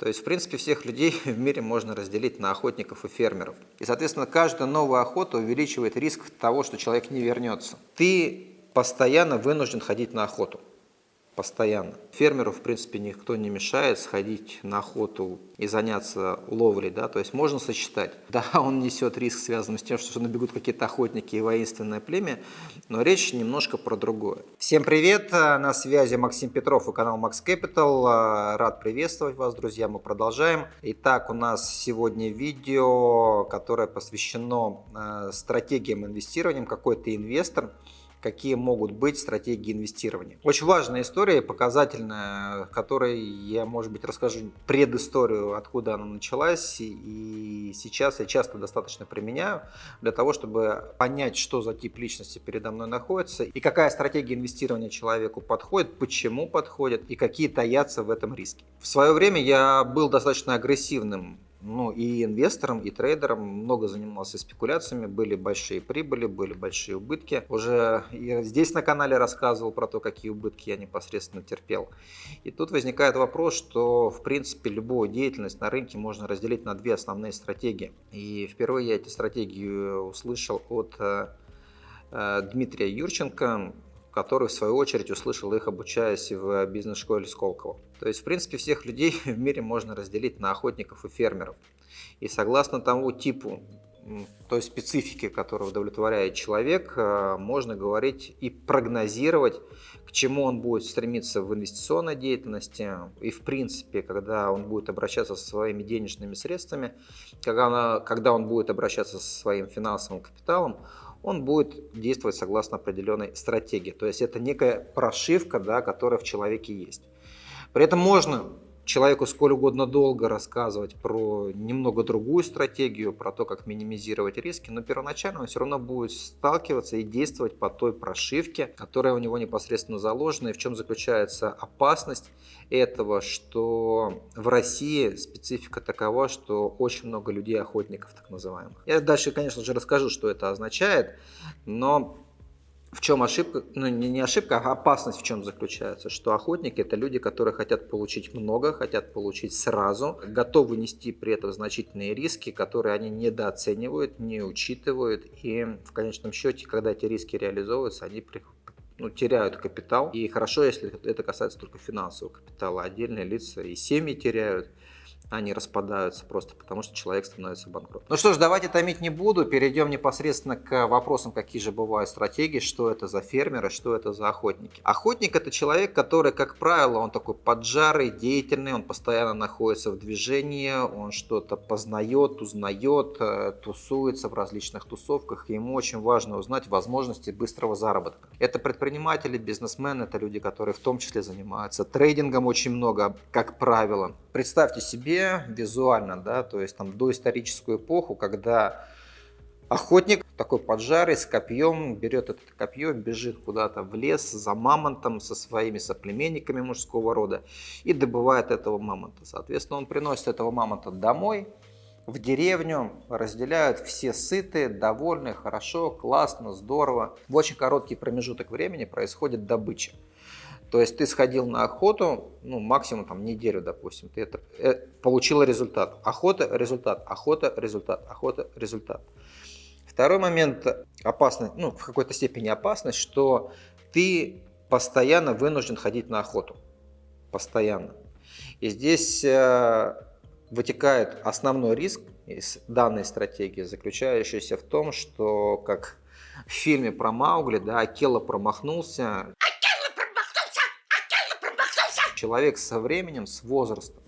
То есть, в принципе, всех людей в мире можно разделить на охотников и фермеров. И, соответственно, каждая новая охота увеличивает риск того, что человек не вернется. Ты постоянно вынужден ходить на охоту постоянно. Фермеру, в принципе, никто не мешает сходить на охоту и заняться ловлей, да, то есть можно сочетать. Да, он несет риск, связанный с тем, что набегут какие-то охотники и воинственное племя, но речь немножко про другое. Всем привет, на связи Максим Петров и канал Max Capital. Рад приветствовать вас, друзья, мы продолжаем. Итак, у нас сегодня видео, которое посвящено э, стратегиям инвестирования. Какой-то инвестор какие могут быть стратегии инвестирования. Очень важная история, показательная, которой я, может быть, расскажу предысторию, откуда она началась, и сейчас я часто достаточно применяю для того, чтобы понять, что за тип личности передо мной находится, и какая стратегия инвестирования человеку подходит, почему подходит, и какие таятся в этом риски. В свое время я был достаточно агрессивным ну, и инвестором, и трейдером много занимался спекуляциями, были большие прибыли, были большие убытки. Уже я здесь на канале рассказывал про то, какие убытки я непосредственно терпел. И тут возникает вопрос, что в принципе любую деятельность на рынке можно разделить на две основные стратегии. И впервые я эти стратегии услышал от э, э, Дмитрия Юрченко, который в свою очередь услышал их, обучаясь в бизнес-школе Сколково. То есть, в принципе, всех людей в мире можно разделить на охотников и фермеров. И согласно тому типу, той специфике, которую удовлетворяет человек, э, можно говорить и прогнозировать, к чему он будет стремиться в инвестиционной деятельности и в принципе, когда он будет обращаться со своими денежными средствами, когда, когда он будет обращаться со своим финансовым капиталом, он будет действовать согласно определенной стратегии. То есть это некая прошивка, да, которая в человеке есть. При этом можно человеку сколь угодно долго рассказывать про немного другую стратегию, про то, как минимизировать риски, но первоначально он все равно будет сталкиваться и действовать по той прошивке, которая у него непосредственно заложена. И в чем заключается опасность этого, что в России специфика такова, что очень много людей-охотников, так называемых. Я дальше, конечно же, расскажу, что это означает, но в чем ошибка, ну не ошибка, а опасность в чем заключается, что охотники это люди, которые хотят получить много, хотят получить сразу, готовы нести при этом значительные риски, которые они недооценивают, не учитывают и в конечном счете, когда эти риски реализовываются, они ну, теряют капитал. И хорошо, если это касается только финансового капитала. Отдельные лица и семьи теряют они распадаются просто потому, что человек становится банкротом. Ну что ж, давайте томить не буду, перейдем непосредственно к вопросам, какие же бывают стратегии, что это за фермеры, что это за охотники. Охотник это человек, который, как правило, он такой поджарый, деятельный, он постоянно находится в движении, он что-то познает, узнает, э, тусуется в различных тусовках, и ему очень важно узнать возможности быстрого заработка. Это предприниматели, бизнесмены, это люди, которые в том числе занимаются трейдингом очень много, как правило. Представьте себе, визуально, да, то есть там доисторическую эпоху, когда охотник такой поджарый с копьем берет это копье, бежит куда-то в лес за мамонтом со своими соплеменниками мужского рода и добывает этого мамонта. Соответственно, он приносит этого мамонта домой, в деревню, разделяют все сытые, довольные, хорошо, классно, здорово. В очень короткий промежуток времени происходит добыча. То есть ты сходил на охоту, ну, максимум там неделю, допустим, ты это, э, получила результат. Охота, результат, охота, результат, охота, результат. Второй момент опасный, ну, в какой-то степени опасность, что ты постоянно вынужден ходить на охоту. Постоянно. И здесь э, вытекает основной риск из данной стратегии, заключающийся в том, что, как в фильме про Маугли, да, Акела промахнулся, человек со временем, с возрастом,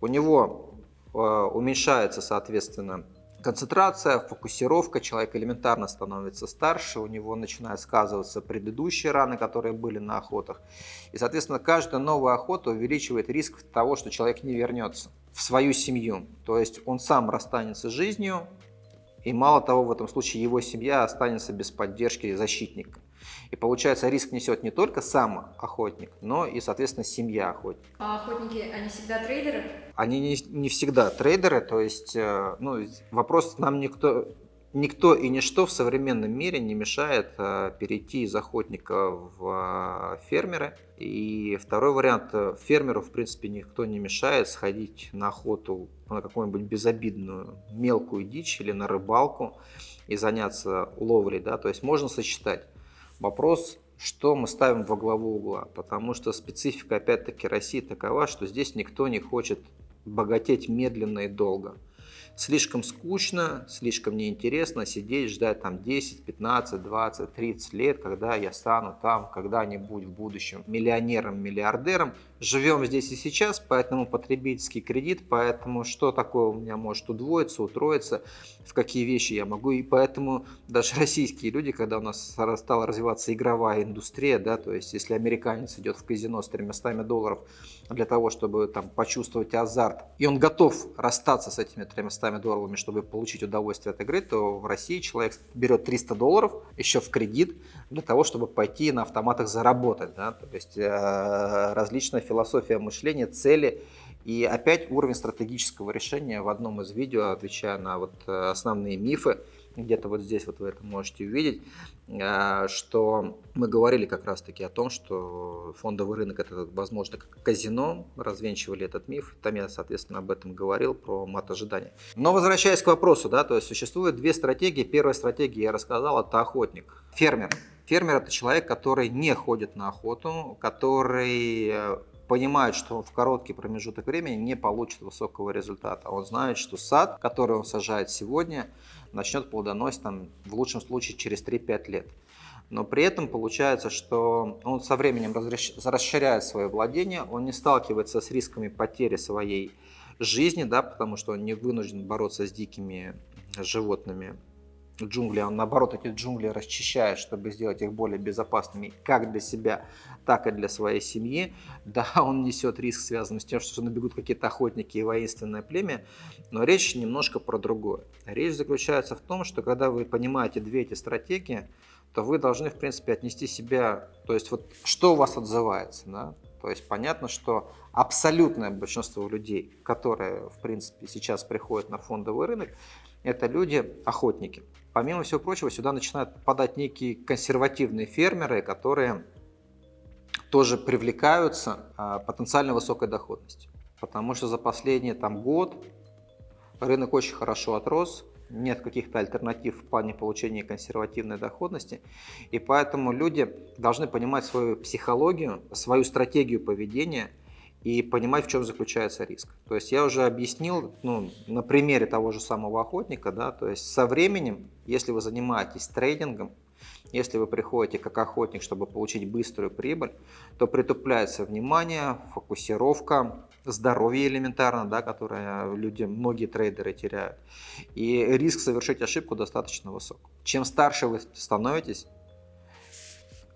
у него э, уменьшается, соответственно, концентрация, фокусировка, человек элементарно становится старше, у него начинают сказываться предыдущие раны, которые были на охотах. И, соответственно, каждая новая охота увеличивает риск того, что человек не вернется в свою семью. То есть он сам расстанется с жизнью, и мало того, в этом случае его семья останется без поддержки защитника. И получается, риск несет не только сам охотник, но и, соответственно, семья охотника. А охотники, они всегда трейдеры? Они не, не всегда трейдеры, то есть, э, ну, вопрос нам никто никто и ничто в современном мире не мешает э, перейти из охотника в э, фермеры. И второй вариант, э, фермеру в принципе никто не мешает сходить на охоту на какую-нибудь безобидную мелкую дичь или на рыбалку и заняться ловлей. Да? То есть можно сочетать. Вопрос, что мы ставим во главу угла, потому что специфика опять-таки России такова, что здесь никто не хочет богатеть медленно и долго слишком скучно, слишком неинтересно сидеть, ждать там 10, 15, 20, 30 лет, когда я стану там когда-нибудь в будущем миллионером, миллиардером. Живем здесь и сейчас, поэтому потребительский кредит, поэтому что такое у меня может удвоиться, утроиться, в какие вещи я могу. И поэтому даже российские люди, когда у нас стала развиваться игровая индустрия, да, то есть если американец идет в казино с 300 долларов для того, чтобы там почувствовать азарт, и он готов расстаться с этими 300 долларами, чтобы получить удовольствие от игры, то в России человек берет 300 долларов еще в кредит для того, чтобы пойти на автоматах заработать. Да? То есть э, различная философия мышления, цели и опять уровень стратегического решения в одном из видео, отвечая на вот э, основные мифы, где-то вот здесь вот вы это можете увидеть, э, что мы говорили как раз-таки о том, что фондовый рынок это, возможно, как казино, развенчивали этот миф, там я, соответственно, об этом говорил, про мат ожидания. Но возвращаясь к вопросу, да, то есть существует две стратегии. Первая стратегия, я рассказал, это охотник, фермер. Фермер это человек, который не ходит на охоту, который э, понимает, что он в короткий промежуток времени не получит высокого результата. Он знает, что сад, который он сажает сегодня, начнет плодоносить там, в лучшем случае через 3-5 лет. Но при этом получается, что он со временем расширяет свое владение, он не сталкивается с рисками потери своей жизни, да, потому что он не вынужден бороться с дикими животными джунгли, он наоборот эти джунгли расчищает, чтобы сделать их более безопасными как для себя, так и для своей семьи. Да, он несет риск, связанный с тем, что набегут какие-то охотники и воинственное племя, но речь немножко про другое. Речь заключается в том, что когда вы понимаете две эти стратегии, то вы должны, в принципе, отнести себя, то есть вот что у вас отзывается, да? То есть понятно, что абсолютное большинство людей, которые, в принципе, сейчас приходят на фондовый рынок, это люди-охотники. Помимо всего прочего, сюда начинают попадать некие консервативные фермеры, которые тоже привлекаются а, потенциально высокой доходностью. Потому что за последний там, год рынок очень хорошо отрос, нет каких-то альтернатив в плане получения консервативной доходности. И поэтому люди должны понимать свою психологию, свою стратегию поведения – и понимать, в чем заключается риск. То есть я уже объяснил ну, на примере того же самого охотника, да, то есть со временем, если вы занимаетесь трейдингом, если вы приходите как охотник, чтобы получить быструю прибыль, то притупляется внимание, фокусировка, здоровье элементарно, да, которое люди, многие трейдеры теряют. И риск совершить ошибку достаточно высок. Чем старше вы становитесь,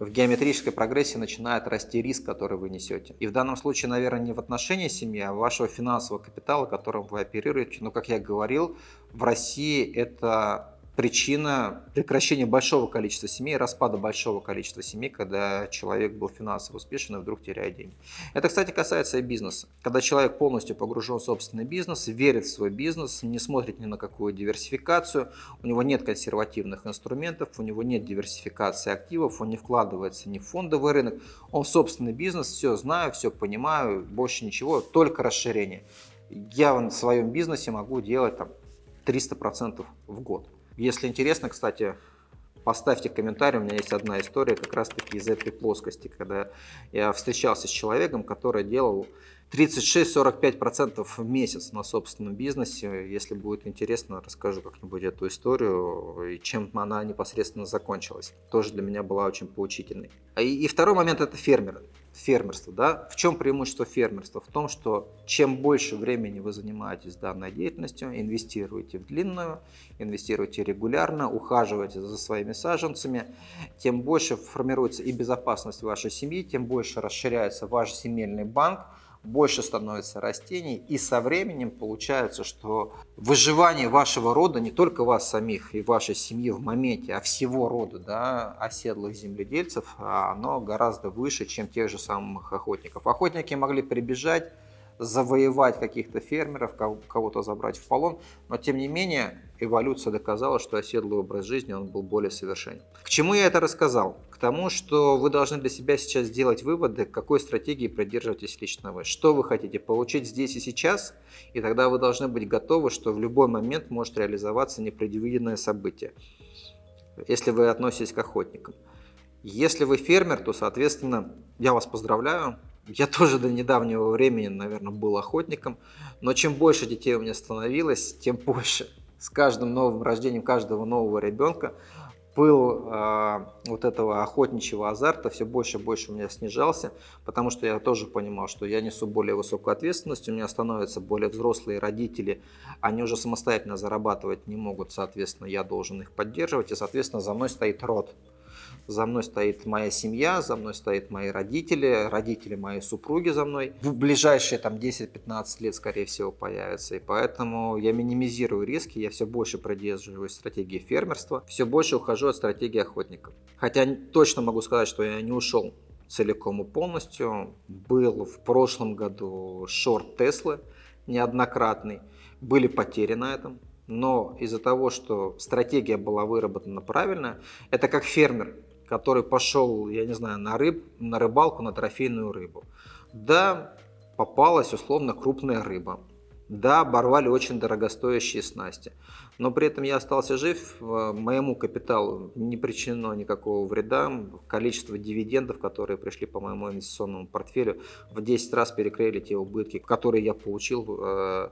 в геометрической прогрессии начинает расти риск, который вы несете. И в данном случае, наверное, не в отношении семьи, а вашего финансового капитала, которым вы оперируете. Но, как я говорил, в России это причина прекращения большого количества семей, распада большого количества семей, когда человек был финансово успешен и вдруг теряет деньги. Это, кстати, касается и бизнеса. Когда человек полностью погружен в собственный бизнес, верит в свой бизнес, не смотрит ни на какую диверсификацию, у него нет консервативных инструментов, у него нет диверсификации активов, он не вкладывается ни в фондовый рынок, он в собственный бизнес, все знаю, все понимаю, больше ничего, только расширение. Я в своем бизнесе могу делать там 300% в год. Если интересно, кстати, поставьте комментарий, у меня есть одна история как раз таки из этой плоскости, когда я встречался с человеком, который делал 36-45% в месяц на собственном бизнесе. Если будет интересно, расскажу как-нибудь эту историю и чем она непосредственно закончилась. Тоже для меня была очень поучительной. И, и второй момент – это фермеры фермерство. Да? В чем преимущество фермерства? В том, что чем больше времени вы занимаетесь данной деятельностью, инвестируете в длинную, инвестируете регулярно, ухаживаете за своими саженцами, тем больше формируется и безопасность вашей семьи, тем больше расширяется ваш семейный банк, больше становится растений, и со временем получается, что выживание вашего рода, не только вас самих и вашей семьи в моменте, а всего рода да, оседлых земледельцев, оно гораздо выше, чем тех же самых охотников. Охотники могли прибежать, завоевать каких-то фермеров, кого-то забрать в полон, но тем не менее эволюция доказала, что оседлый образ жизни он был более совершенен. К чему я это рассказал? К тому, что вы должны для себя сейчас сделать выводы, какой стратегии придерживаетесь лично вы. Что вы хотите получить здесь и сейчас, и тогда вы должны быть готовы, что в любой момент может реализоваться непредвиденное событие, если вы относитесь к охотникам. Если вы фермер, то, соответственно, я вас поздравляю, я тоже до недавнего времени, наверное, был охотником, но чем больше детей у меня становилось, тем больше. С каждым новым рождением каждого нового ребенка пыл э, вот этого охотничьего азарта все больше и больше у меня снижался, потому что я тоже понимал, что я несу более высокую ответственность, у меня становятся более взрослые родители, они уже самостоятельно зарабатывать не могут, соответственно, я должен их поддерживать, и, соответственно, за мной стоит род за мной стоит моя семья, за мной стоят мои родители, родители моей супруги за мной. В ближайшие там 10-15 лет, скорее всего, появятся. И поэтому я минимизирую риски, я все больше придерживаюсь стратегии фермерства, все больше ухожу от стратегии охотников. Хотя точно могу сказать, что я не ушел целиком и полностью. Был в прошлом году шорт Теслы неоднократный. Были потери на этом. Но из-за того, что стратегия была выработана правильно, это как фермер который пошел, я не знаю, на, рыб, на рыбалку, на трофейную рыбу. Да, попалась условно крупная рыба. Да, оборвали очень дорогостоящие снасти. Но при этом я остался жив, э, моему капиталу не причинено никакого вреда. Количество дивидендов, которые пришли по моему инвестиционному портфелю, в 10 раз перекрыли те убытки, которые я получил э,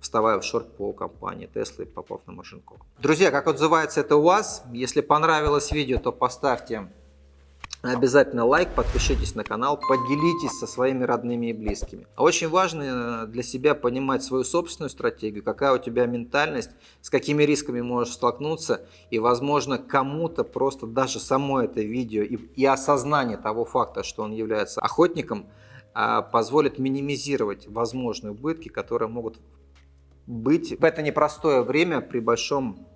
вставая в шорт по компании Tesla и попав на Маржинкова. Друзья, как отзывается это у вас? Если понравилось видео, то поставьте Обязательно лайк, подпишитесь на канал, поделитесь со своими родными и близкими. Очень важно э, для себя понимать свою собственную стратегию, какая у тебя ментальность, с какими рисками можешь столкнуться. И, возможно, кому-то просто даже само это видео и, и осознание того факта, что он является охотником, а, позволит минимизировать возможные убытки, которые могут быть в это непростое время при большом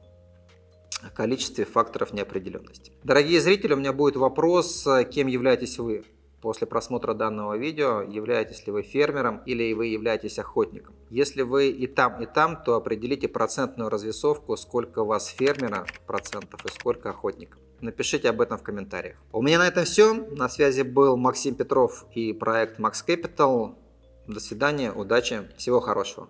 количестве факторов неопределенности. Дорогие зрители, у меня будет вопрос, кем являетесь вы после просмотра данного видео, являетесь ли вы фермером или вы являетесь охотником. Если вы и там, и там, то определите процентную развесовку, сколько у вас фермера процентов и сколько охотников. Напишите об этом в комментариях. У меня на этом все. На связи был Максим Петров и проект Max Capital. До свидания, удачи, всего хорошего.